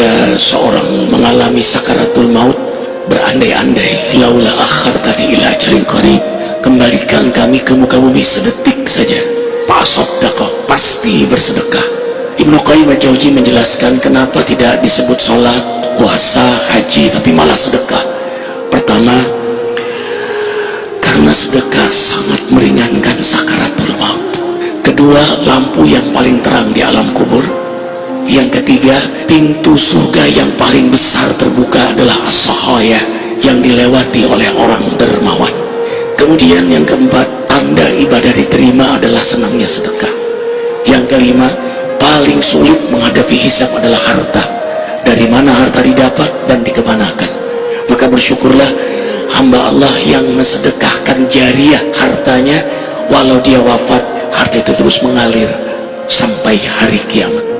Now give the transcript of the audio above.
ketika seorang mengalami sakaratul maut. Berandai-andai laula akhar tadi ila ajalin qarib. Kembalikan kami ke muka bumi sedetik saja. Pasoddaqah pasti bersedekah. Ibnu Qayyim al-Jauzi menjelaskan kenapa tidak disebut sholat, puasa, haji tapi malah sedekah. Pertama karena sedekah sangat meringankan sakaratul maut. Kedua lampu yang paling terang di ketiga pintu surga yang paling besar terbuka adalah as yang dilewati oleh orang dermawan. Kemudian yang keempat tanda ibadah diterima adalah senangnya sedekah. Yang kelima paling sulit menghadapi hisab adalah harta. Dari mana harta didapat dan dikemanakan? Maka bersyukurlah hamba Allah yang mensedekahkan jariah hartanya. Walau dia wafat harta itu terus mengalir sampai hari kiamat